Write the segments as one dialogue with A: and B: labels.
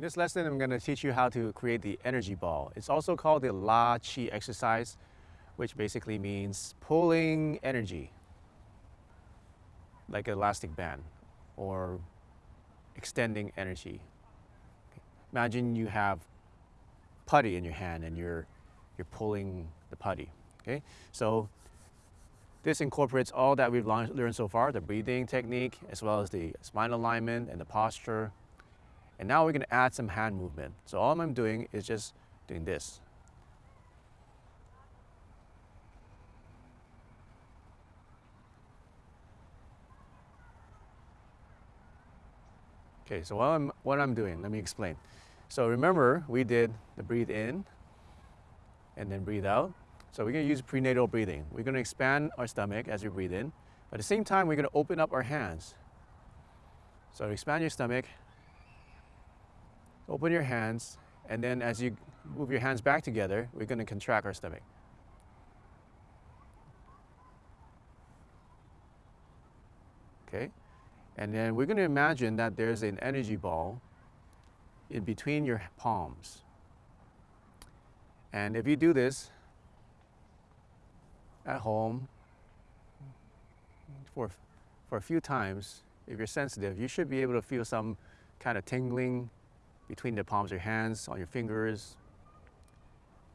A: In this lesson, I'm going to teach you how to create the energy ball. It's also called the La Chi exercise, which basically means pulling energy like an elastic band or extending energy. Imagine you have putty in your hand and you're, you're pulling the putty. Okay, so this incorporates all that we've learned so far, the breathing technique, as well as the spine alignment and the posture. And now we're gonna add some hand movement. So all I'm doing is just doing this. Okay, so what I'm, what I'm doing, let me explain. So remember, we did the breathe in and then breathe out. So we're gonna use prenatal breathing. We're gonna expand our stomach as we breathe in. But at the same time, we're gonna open up our hands. So expand your stomach, open your hands, and then as you move your hands back together, we're gonna contract our stomach. Okay? And then we're gonna imagine that there's an energy ball in between your palms. And if you do this, at home for, for a few times, if you're sensitive, you should be able to feel some kind of tingling between the palms of your hands, on your fingers.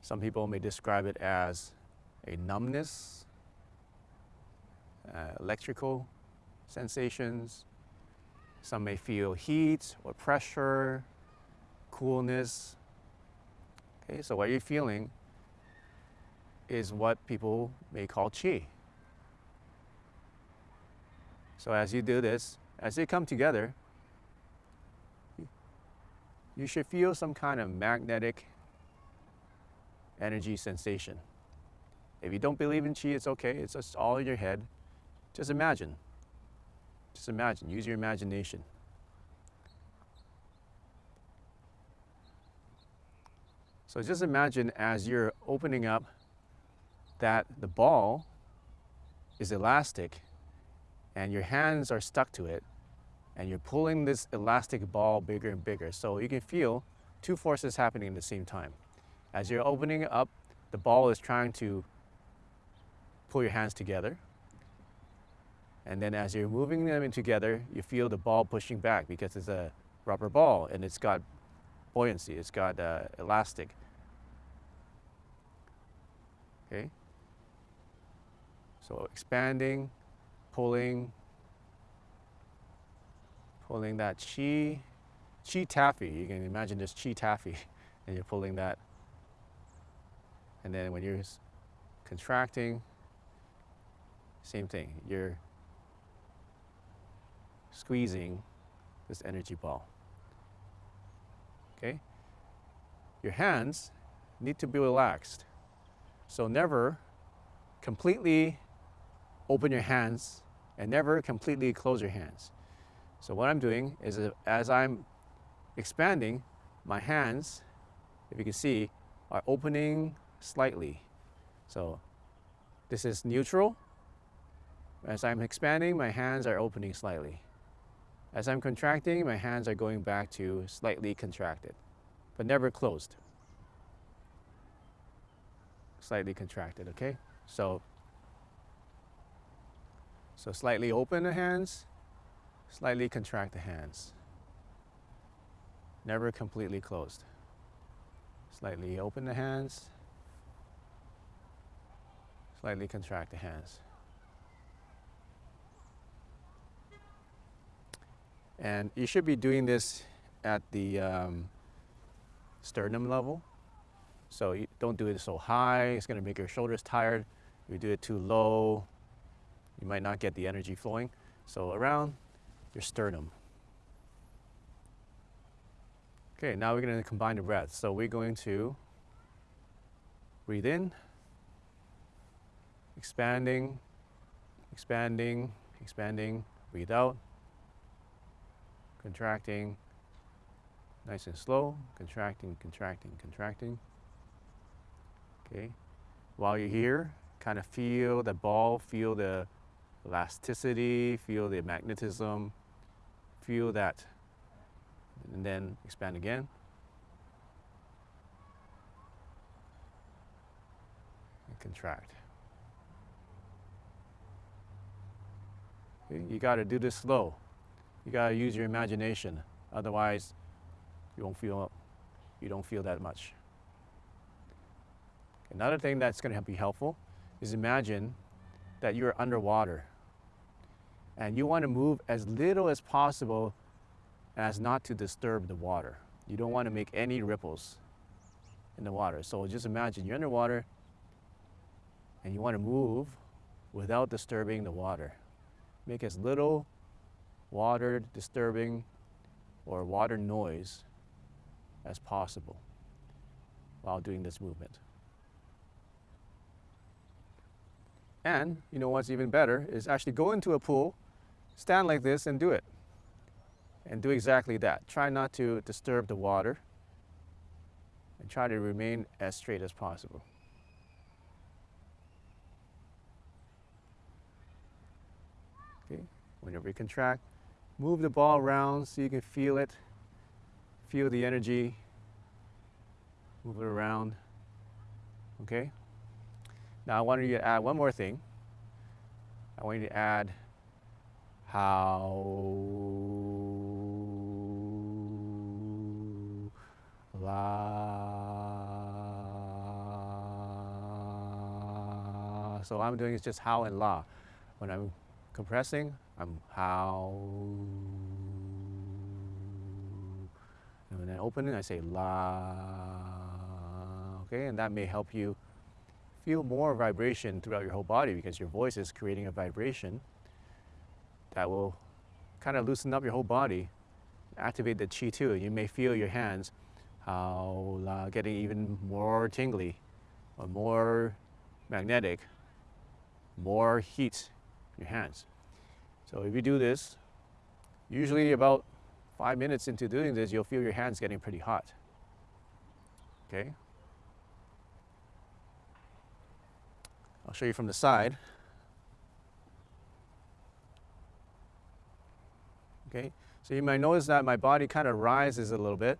A: Some people may describe it as a numbness, uh, electrical sensations. Some may feel heat or pressure, coolness. Okay, so what you're feeling is what people may call chi. So as you do this, as they come together, you should feel some kind of magnetic energy sensation. If you don't believe in chi, it's okay. It's just all in your head. Just imagine. Just imagine. Use your imagination. So just imagine as you're opening up that the ball is elastic and your hands are stuck to it and you're pulling this elastic ball bigger and bigger. So you can feel two forces happening at the same time. As you're opening up, the ball is trying to pull your hands together. And then as you're moving them in together, you feel the ball pushing back because it's a rubber ball and it's got buoyancy, it's got uh, elastic. Okay? So expanding, pulling, pulling that chi, chi taffy. You can imagine this chi taffy and you're pulling that. And then when you're contracting, same thing. You're squeezing this energy ball. Okay? Your hands need to be relaxed. So never completely open your hands and never completely close your hands. So what I'm doing is uh, as I'm expanding, my hands, if you can see, are opening slightly. So this is neutral. As I'm expanding, my hands are opening slightly. As I'm contracting, my hands are going back to slightly contracted, but never closed. Slightly contracted, okay? So so slightly open the hands, slightly contract the hands. Never completely closed. Slightly open the hands, slightly contract the hands. And you should be doing this at the um, sternum level. So you don't do it so high, it's gonna make your shoulders tired. If you do it too low, you might not get the energy flowing. So around your sternum. Okay, now we're going to combine the breath. So we're going to breathe in, expanding, expanding, expanding, breathe out, contracting, nice and slow, contracting, contracting, contracting. Okay, while you're here, kind of feel the ball, feel the elasticity, feel the magnetism, feel that and then expand again. And contract. You got to do this slow. You got to use your imagination. Otherwise, you won't feel you don't feel that much. Another thing that's going to be helpful is imagine that you're underwater and you want to move as little as possible as not to disturb the water. You don't want to make any ripples in the water. So just imagine you're underwater and you want to move without disturbing the water. Make as little water disturbing or water noise as possible while doing this movement. And you know what's even better is actually go into a pool, stand like this and do it. And do exactly that. Try not to disturb the water and try to remain as straight as possible. Okay, whenever you contract, move the ball around so you can feel it, feel the energy, move it around, okay? Now I wanted you to add one more thing. I want you to add how la. So I'm doing is just how and la. When I'm compressing, I'm how. And when I open it, I say la. Okay, and that may help you feel more vibration throughout your whole body because your voice is creating a vibration that will kind of loosen up your whole body, activate the chi too. You may feel your hands uh, getting even more tingly or more magnetic, more heat in your hands. So if you do this, usually about five minutes into doing this, you'll feel your hands getting pretty hot. Okay? I'll show you from the side. Okay, so you might notice that my body kind of rises a little bit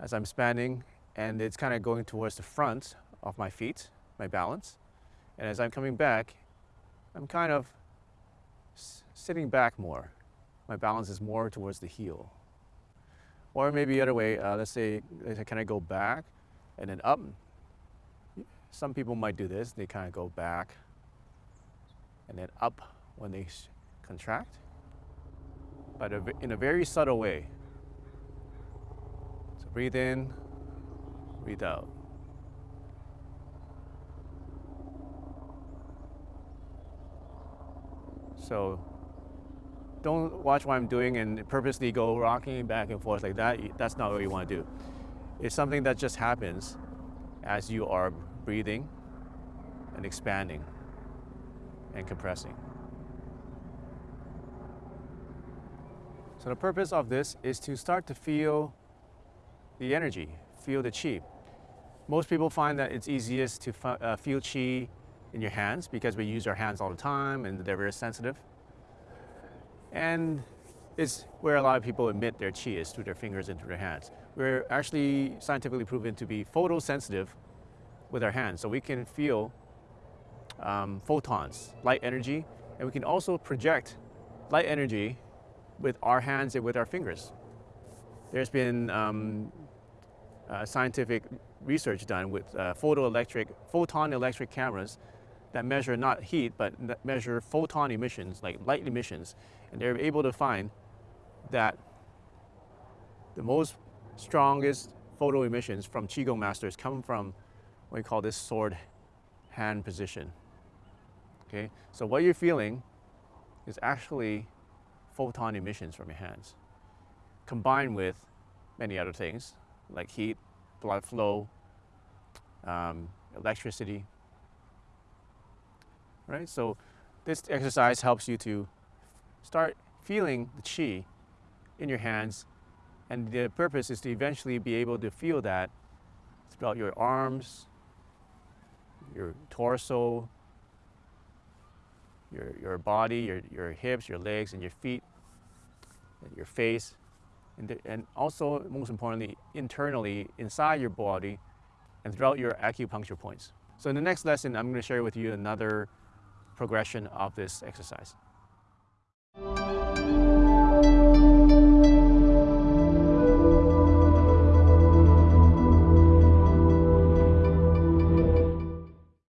A: as I'm spanning and it's kind of going towards the front of my feet, my balance. And as I'm coming back, I'm kind of sitting back more. My balance is more towards the heel. Or maybe the other way, uh, let's say, can I go back and then up some people might do this. They kind of go back and then up when they contract, but in a very subtle way. So breathe in, breathe out. So don't watch what I'm doing and purposely go rocking back and forth like that. That's not what you want to do. It's something that just happens as you are breathing and expanding and compressing. So the purpose of this is to start to feel the energy, feel the chi. Most people find that it's easiest to uh, feel chi in your hands because we use our hands all the time and they're very sensitive. And it's where a lot of people emit their chi is through their fingers and through their hands. We're actually scientifically proven to be photosensitive with our hands. So we can feel um, photons, light energy, and we can also project light energy with our hands and with our fingers. There's been um, uh, scientific research done with uh, photoelectric, photon electric cameras that measure not heat, but measure photon emissions, like light emissions. And they're able to find that the most strongest photo emissions from Qigong masters come from what we call this sword hand position. Okay, so what you're feeling is actually photon emissions from your hands, combined with many other things like heat, blood flow, um, electricity. Right, so this exercise helps you to start feeling the chi in your hands, and the purpose is to eventually be able to feel that throughout your arms, your torso, your, your body, your, your hips, your legs, and your feet, and your face, and, the- and also, most importantly, internally inside your body and throughout your acupuncture points. So in the next lesson, I'm going to share with you another progression of this exercise.